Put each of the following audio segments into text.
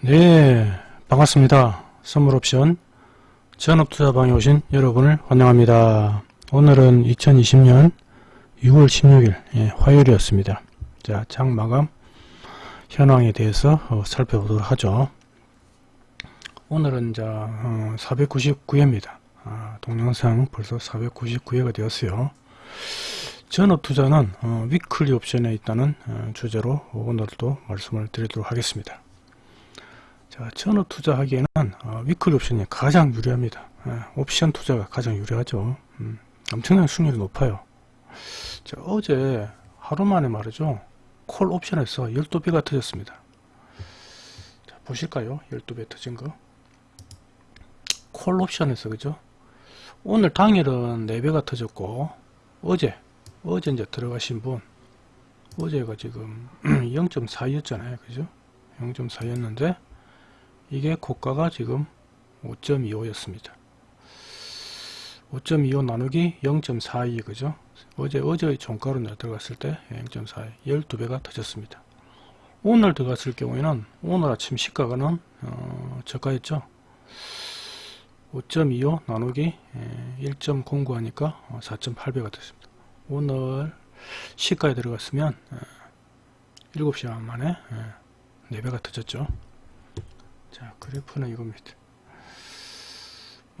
네, 반갑습니다. 선물옵션 전업투자방에 오신 여러분을 환영합니다. 오늘은 2020년 6월 16일 예, 화요일이었습니다. 자, 장 마감 현황에 대해서 어, 살펴보도록 하죠. 오늘은 자 어, 499회입니다. 아, 동영상 벌써 499회가 되었어요. 전업투자는 어, 위클리 옵션에 있다는 어, 주제로 오늘도 말씀을 드리도록 하겠습니다. 자, 전업 투자하기에는 어, 위클리 옵션이 가장 유리합니다. 예, 옵션 투자가 가장 유리하죠. 음, 엄청난 수익률이 높아요. 자, 어제 하루 만에 말이죠. 콜 옵션에서 12배가 터졌습니다. 자, 보실까요? 12배 터진 거. 콜 옵션에서 그죠? 오늘 당일은 4배가 터졌고 어제 어제 이제 들어가신 분 어제가 지금 0.4였잖아요. 그죠? 0.4였는데 이게 고가가 지금 5.25였습니다. 5.25 나누기 0.42 그죠? 어제 어제의 종가로 들어갔을 때 0.42 12배가 터졌습니다. 오늘 들어갔을 경우에는 오늘 아침 시가가는 어, 저가였죠. 5.25 나누기 1.09 하니까 4.8배가 됐습니다. 오늘 시가에 들어갔으면 7시간 만에 4배가 터졌죠. 자 그래프는 이겁니다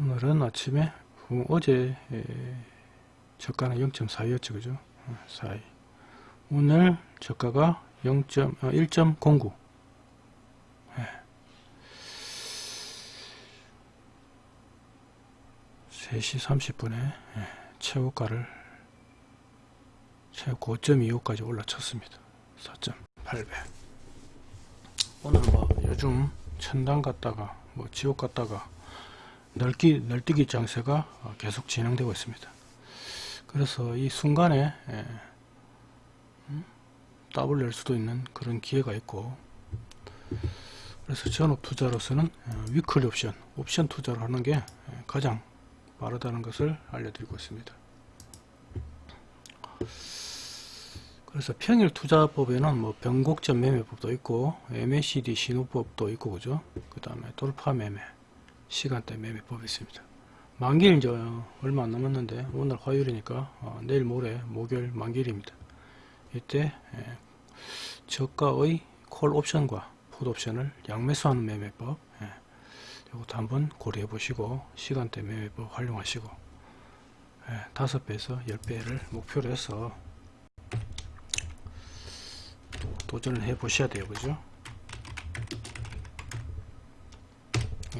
오늘은 아침에 어제 저가는 0.42였죠 그죠 42 오늘 저가가 0. 어, 1.09 네. 3시 30분에 네. 최고가를 최고 5.25까지 올라쳤습니다 4.8배 오늘 뭐 요즘 천당 갔다가 뭐 지옥 갔다가 널기, 널뛰기 장세가 계속 진행되고 있습니다. 그래서 이 순간에 예, 음? 더블 낼 수도 있는 그런 기회가 있고 그래서 전업 투자로서는 어, 위클리 옵션, 옵션 투자를 하는 게 예, 가장 빠르다는 것을 알려드리고 있습니다. 그래서 평일 투자법에는 뭐 변곡점 매매법도 있고 MACD 신호법도 있고 그죠? 그 다음에 돌파 매매 시간대 매매법이 있습니다. 만기일 이제 얼마 안 남았는데 오늘 화요일이니까 어, 내일 모레 목요일 만기일입니다. 이때 예, 저가의 콜 옵션과 풋 옵션을 양매수하는 매매법 예, 이것도 한번 고려해 보시고 시간대 매매법 활용하시고 예, 5배에서 10배를 목표로 해서 도전을 해 보셔야 돼요. 그죠?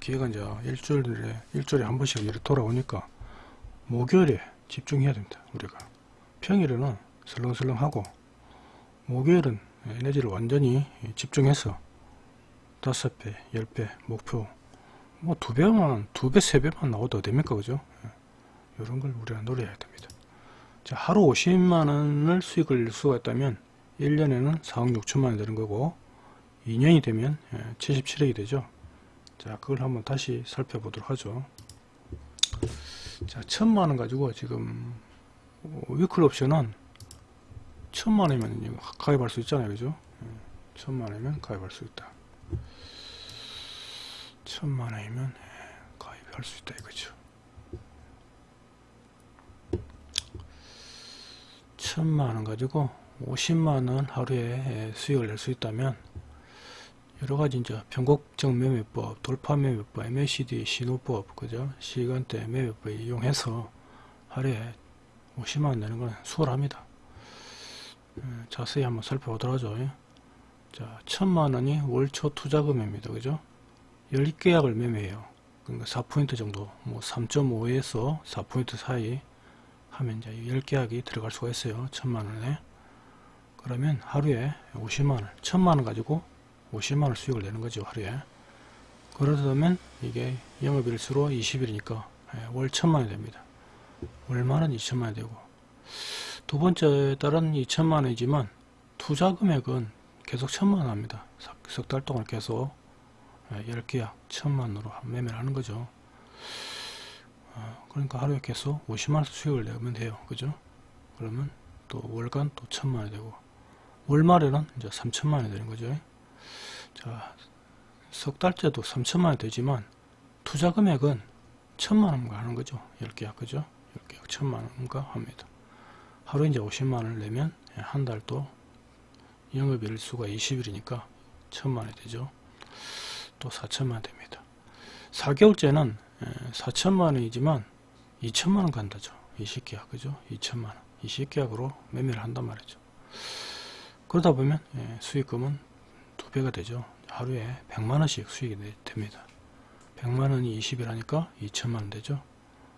기회가 이제 일주일에 일주일에 한 번씩 이렇게 돌아오니까 목요일에 집중해야 됩니다 우리가. 평일에는 설렁설렁 하고 목요일은 에너지를 완전히 집중해서 다섯 배, 열배 목표 뭐 두 배만 두 배, 세 배만 나와도 됩니까? 그죠? 이런 걸 우리가 노려야 됩니다. 자 하루 50만원을 수익을 낼 수가 있다면 1년에는 4억 6천만원 되는 거고 2년이 되면 77억이 예, 되죠. 자 그걸 한번 다시 살펴보도록 하죠. 자 천만원 가지고 지금 위클 옵션은 천만원이면 가입할 수 있잖아요. 그죠? 예, 천만원이면 가입할 수 있다. 천만원이면 예, 가입할 수 있다 이거죠. 천만원 가지고 50만원 하루에 수익을 낼 수 있다면 여러가지 이제 변곡적 매매법, 돌파 매매법, MACD 신호법, 그죠? 시간대 매매법 이용해서 하루에 50만원 내는 건 수월합니다. 음, 자세히 한번 살펴보도록 하죠. 예. 자, 천만원이 월초 투자금입니다. 그죠? 10계약을 매매해요. 그러니까 4포인트 정도, 뭐 3.5에서 4포인트 사이 하면 이제 10계약이 들어갈 수가 있어요. 천만원에. 그러면 하루에 50만원 1000만원 가지고 50만원 수익을 내는 거죠 하루에. 그러면 이게 영업일수로 20일이니까 예, 월 1000만원이 됩니다. 월말은 2천만원이 되고. 두 번째 달은 2천만원이지만 투자 금액은 계속 1000만원 합니다. 석 달 동안 계속 10계약 예, 1000만원으로 매매를 하는 거죠. 어, 그러니까 하루에 계속 50만원 수익을 내면 돼요. 그죠? 그러면 또 월간 또 1000만원이 되고 월말에는 이제 3천만 원이 되는 거죠. 자, 석 달째도 3천만원 되지만 투자 금액은 천만원가 하는 거죠. 10계약 그죠? 10계약 천만원가 합니다. 하루 이제 50만 원을 내면 한 달도 영업일 수가 20일이니까 천만 원이 되죠. 또 4천만 원 됩니다. 4개월째는 4천만 원이지만 2천만 원 간다죠. 20계약 그죠? 2천만 원. 20계약으로 매매를 한단 말이죠 그러다 보면 예, 수익금은 두 배가 되죠. 하루에 100만원씩 수익이 됩니다. 100만원이 20일 하니까 2천만원 되죠.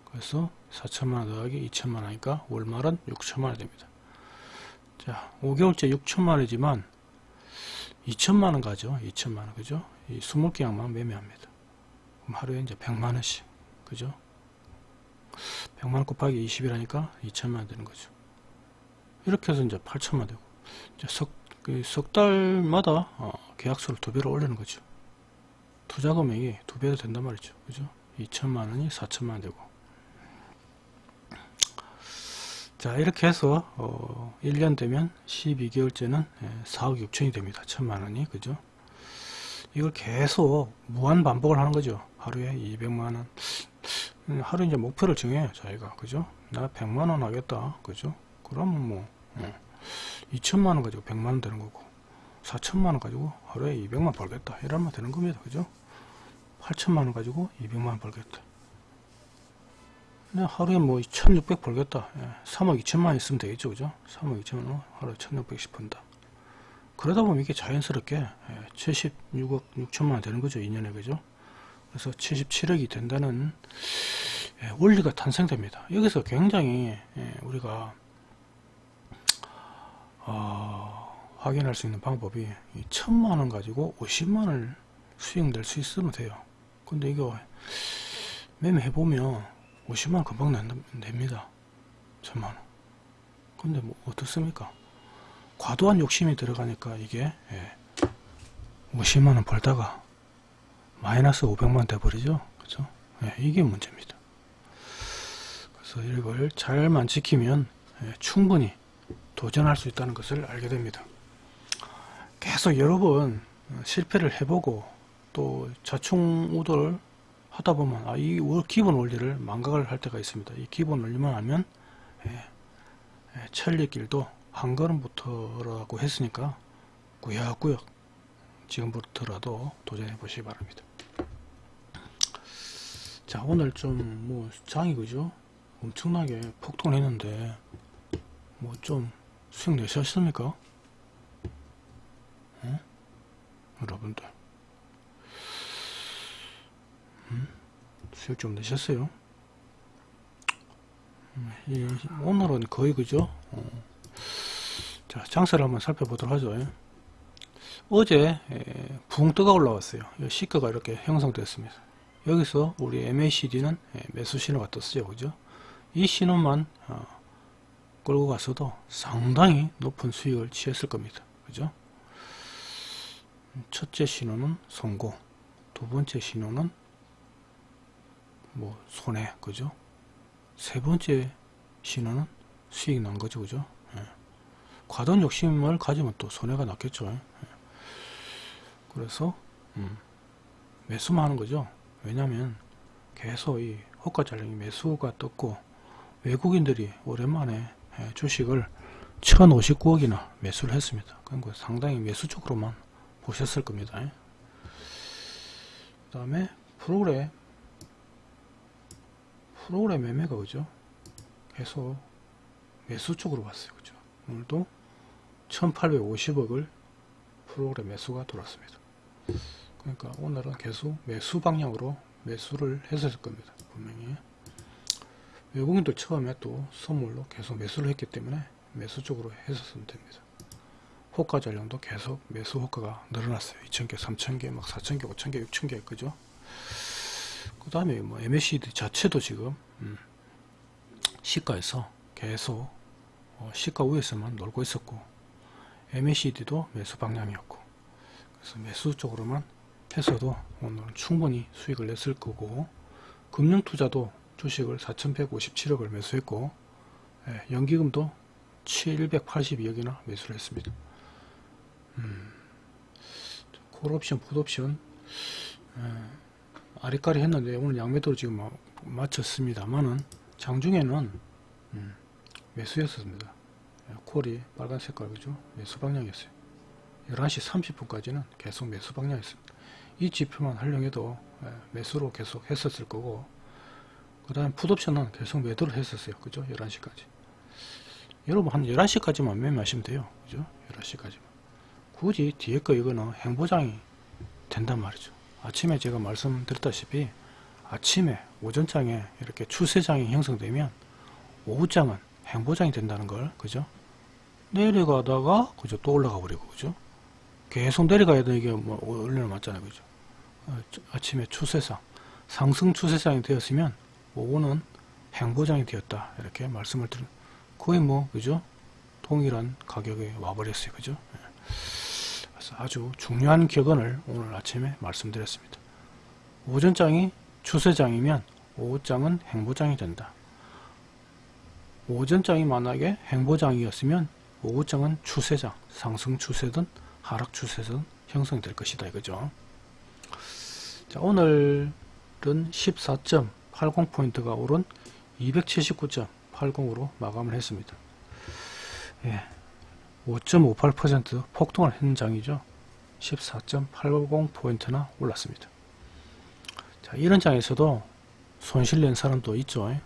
그래서 4천만원 더하기 2천만원 하니까 월말은 6천만원 됩니다. 자 5개월째 6천만원이지만 2천만원 가죠. 2천만원 그죠? 이 20계약만 매매합니다. 그럼 하루에 이제 100만원씩 그죠? 100만원 곱하기 20일 하니까 2천만원 되는 거죠. 이렇게 해서 이제 8천만 되고 석, 그석 달마다 어, 계약수를 두 배로 올리는 거죠. 투자 금액이 두 배가 된단 말이죠. 그죠? 2천만 원이 4천만 원 되고. 자 이렇게 해서 어, 1년 되면 12개월째는 4억 6천이 됩니다. 천만 원이. 그죠? 이걸 계속 무한 반복을 하는 거죠. 하루에 200만 원. 하루 이제 목표를 정해요 자기가. 그죠? 나 100만 원 하겠다. 그죠? 그러면 뭐 어, 2천만원 가지고 100만원 되는 거고 4천만원 가지고 하루에 200만 벌겠다. 이러면 되는 겁니다. 그죠? 8천만원 가지고 200만원 벌겠다. 그냥 하루에 뭐 1600 벌겠다. 예, 3억 2천만 있으면 되겠죠. 그죠? 3억 2천만원 하루에 1600씩 번다. 그러다 보면 이게 자연스럽게 예, 76억 6천만원 되는 거죠. 2년에. 그죠? 그래서 77억이 된다는 예, 원리가 탄생됩니다. 여기서 굉장히 예, 우리가 어, 확인할 수 있는 방법이 천만원 가지고 50만원을 수익 낼수 있으면 돼요. 근데 이거 매매해 보면 50만원 금방 냅니다. 천만원. 근데 뭐 어떻습니까? 과도한 욕심이 들어가니까 이게 예, 50만원 벌다가 마이너스 500만원 돼버리죠. 그죠 예, 이게 문제입니다. 그래서 이걸 잘만 지키면 예, 충분히 도전할 수 있다는 것을 알게 됩니다. 계속 여러 번 실패를 해보고 또 자충우돌 하다 보면 아, 이 기본 원리를 망각을 할 때가 있습니다. 이 기본 원리만 알면 예, 예, 천리길도 한 걸음부터라고 했으니까 구역구역 지금부터라도 도전해 보시기 바랍니다. 자 오늘 좀 뭐 장이 그죠? 엄청나게 폭동했는데 뭐 좀 수익 내셨습니까? 어? 여러분들 음? 수익 좀 내셨어요? 음, 이, 오늘은 거의 그죠? 어. 자 장세를 한번 살펴보도록 하죠 예. 어제 에, 붕 뜨가 올라왔어요 시가가 이렇게 형성됐습니다 여기서 우리 MACD는 매수 신호가 떴어요 그죠 이 신호만 어, 끌고 가서도 상당히 높은 수익을 취했을 겁니다. 그죠? 첫째 신호는 성공, 두 번째 신호는 뭐 손해, 그죠? 세 번째 신호는 수익 난 거죠, 그죠? 예. 과도한 욕심을 가지면 또 손해가 났겠죠. 예. 그래서 음, 매수만 하는 거죠. 왜냐하면 계속 이 호가 잘량이 매수가 떴고 외국인들이 오랜만에 예, 주식을 1059억이나 매수를 했습니다. 그러니까 상당히 매수 쪽으로만 보셨을 겁니다. 예. 그 다음에 프로그램 프로그램 매매가 그죠? 계속 매수 쪽으로 왔어요. 그죠? 오늘도 1850억을 프로그램 매수가 돌았습니다. 그러니까 오늘은 계속 매수 방향으로 매수를 했을 겁니다. 분명히. 외국인도 처음에 또 선물로 계속 매수를 했기 때문에 매수 쪽으로 했었으면 됩니다. 호가 전량도 계속 매수 호가가 늘어났어요. 2,000개, 3,000개, 막 4,000개, 5,000개, 6,000개, 그죠? 그 다음에 뭐 MACD 자체도 지금, 음, 시가에서 계속, 어, 시가 위에서만 놀고 있었고, MACD도 매수 방향이었고, 그래서 매수 쪽으로만 해서도 오늘은 충분히 수익을 냈을 거고, 금융투자도 주식을 4,157억을 매수했고 예, 연기금도 782억이나 매수를 했습니다. 음, 콜옵션, 풋옵션 아리까리 했는데 오늘 양매도로 지금 마- 마쳤습니다만은 장중에는 음, 매수였습니다. 예, 콜이 빨간 색깔 그죠? 매수 방향이었어요. 11시 30분까지는 계속 매수 방향이었습니다. 이 지표만 활용해도 예, 매수로 계속 했었을 거고 그 다음 풋옵션은 계속 매도를 했었어요. 그죠? 11시까지. 여러분 한 11시까지만 매매하시면 돼요. 그죠? 11시까지만. 굳이 뒤에 거 이거는 행보장이 된단 말이죠. 아침에 제가 말씀드렸다시피 아침에 오전장에 이렇게 추세장이 형성되면 오후장은 행보장이 된다는 걸 그죠? 내려가다가 그죠? 또 올라가 버리고 그죠? 계속 내려가야 돼 이게 뭐 올려놨잖아요 그죠? 어, 저- 아침에 추세상 상승 추세장이 되었으면 오후는 행보장이 되었다 이렇게 말씀을 드린 거의 뭐 그죠? 동일한 가격에 와버렸어요 그죠? 예. 그래서 아주 중요한 격언을 오늘 아침에 말씀드렸습니다. 오전장이 추세장이면 오후장은 행보장이 된다. 오전장이 만약에 행보장이었으면 오후장은 추세장, 상승 추세든 하락 추세든 형성될 것이다 이거죠. 자, 오늘은 14.80포인트가 오른 279.80으로 마감을 했습니다. 예, 5.58% 폭등을 했는 장이죠. 14.80포인트나 올랐습니다. 자, 이런 장에서도 손실 낸 사람도 있죠. 예.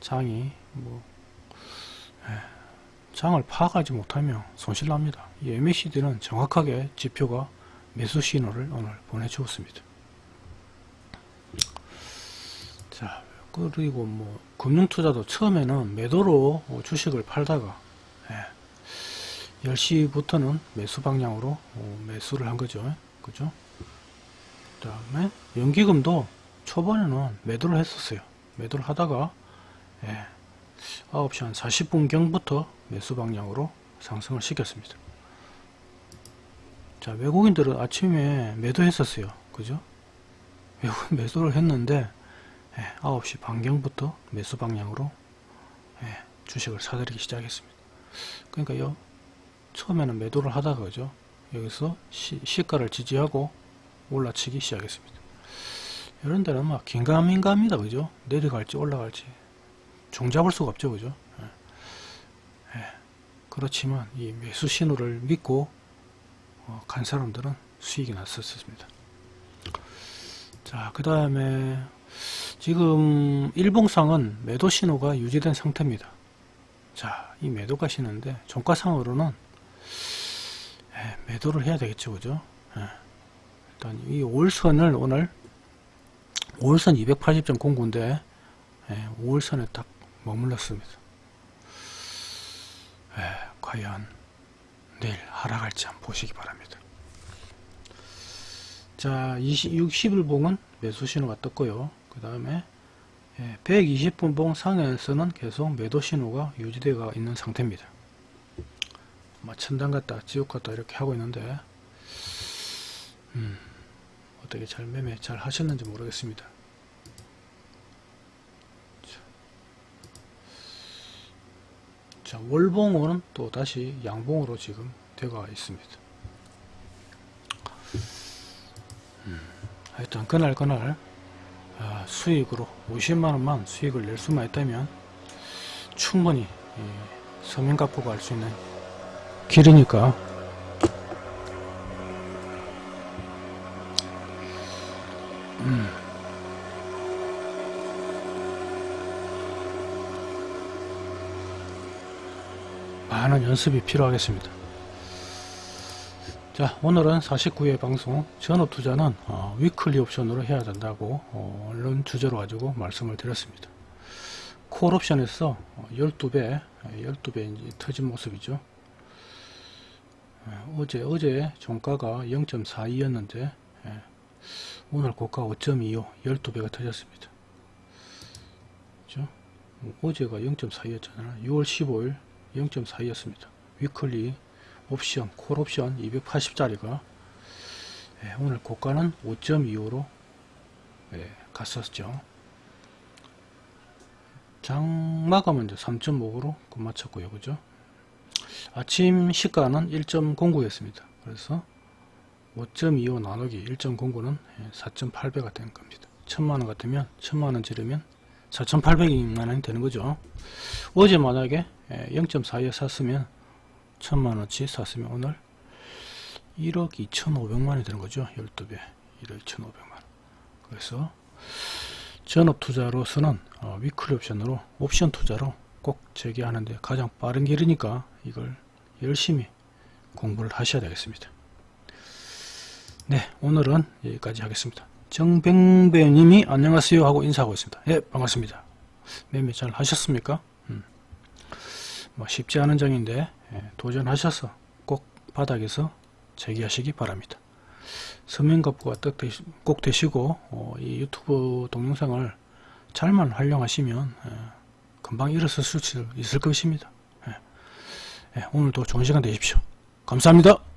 장이 뭐 예, 장을 파악하지 못하면 손실 납니다. 이 MACD는 정확하게 지표가 매수 신호를 오늘 보내주었습니다. 자, 그리고 뭐 금융투자도 처음에는 매도로 어, 주식을 팔다가 예, 10시부터는 매수 방향으로 어, 매수를 한 거죠. 그죠? 그 다음에 연기금도 초반에는 매도를 했었어요. 매도를 하다가 예, 9시 한 40분경부터 매수 방향으로 상승을 시켰습니다. 자, 외국인들은 아침에 매도했었어요. 그죠? 외국인 매도를 했는데 예, 9시 반경부터 매수 방향으로 예, 주식을 사들이기 시작했습니다. 그러니까 요 처음에는 매도를 하다가 그죠? 여기서 시, 시가를 지지하고 올라치기 시작했습니다. 이런 데는 막 긴가민가합니다. 그죠? 내려갈지 올라갈지 종잡을 수가 없죠. 그죠? 예. 예. 그렇지만 이 매수 신호를 믿고 어, 간 사람들은 수익이 났었습니다. 자, 그 다음에 지금 일봉상은 매도 신호가 유지된 상태입니다. 자, 이 매도 가 시는데 종가상으로는 예, 매도를 해야 되겠죠, 그죠? 예. 일단 이 5일선을 오늘 5일선 280.09인데 예, 5일선에 딱 머물렀습니다. 예, 과연 내일 하락할지 한번 보시기 바랍니다. 자, 20, 60일봉은 매수 신호가 떴고요. 그 다음에 120분봉 상에서는 계속 매도 신호가 유지되어 있는 상태입니다. 뭐 천당 갔다 지옥 갔다 이렇게 하고 있는데 음, 어떻게 잘 매매 잘 하셨는지 모르겠습니다. 자, 월봉은 또 다시 양봉으로 지금 되어 있습니다. 음, 하여튼 그날 그날 아, 수익으로 50만원만 수익을 낼 수만 있다면 충분히 서민가포가 할수 있는 길이니까 음. 많은 연습이 필요하겠습니다. 자 오늘은 49회 방송 전업투자는 어, 위클리 옵션으로 해야 된다고 어, 이런 주제로 가지고 말씀을 드렸습니다. 콜 옵션에서 12배 12배 이제 터진 모습이죠. 어, 어제 어제 종가가 0.42였는데 예, 오늘 고가 5.25 12배가 터졌습니다. 그죠? 어제가 0.42였잖아요. 6월 15일 0.42였습니다. 위클리 옵션, 콜 옵션 280짜리가 예, 오늘 고가는 5.25로 예, 갔었죠. 장 마감은 이제 3.5로 끝마쳤고요. 그죠? 아침 시가는 1.09 였습니다. 그래서 5.25 나누기 1.09는 4.8배가 되는 겁니다. 1000만원 같으면 1000만원 지르면 4,800만원이 되는 거죠. 어제 만약에 0.42에 샀으면 1000만원치 샀으면 오늘 1억 2,500만원이 되는 거죠. 12배. 1억 2,500만원. 그래서 전업 투자로서는 어, 위클리 옵션으로 옵션 투자로 꼭 재개하는데 가장 빠른 길이니까 이걸 열심히 공부를 하셔야 되겠습니다. 네, 오늘은 여기까지 하겠습니다. 정병배님이 안녕하세요 하고 인사하고 있습니다. 예, 반갑습니다. 매매 잘 하셨습니까? 음. 뭐 쉽지 않은 장인데 예, 도전하셔서 꼭 바닥에서 재기하시기 바랍니다. 서명갑부가 꼭 되시고 어, 이 유튜브 동영상을 잘만 활용하시면 예, 금방 일어설 수 있을 것입니다. 예. 예, 오늘도 좋은 시간 되십시오. 감사합니다.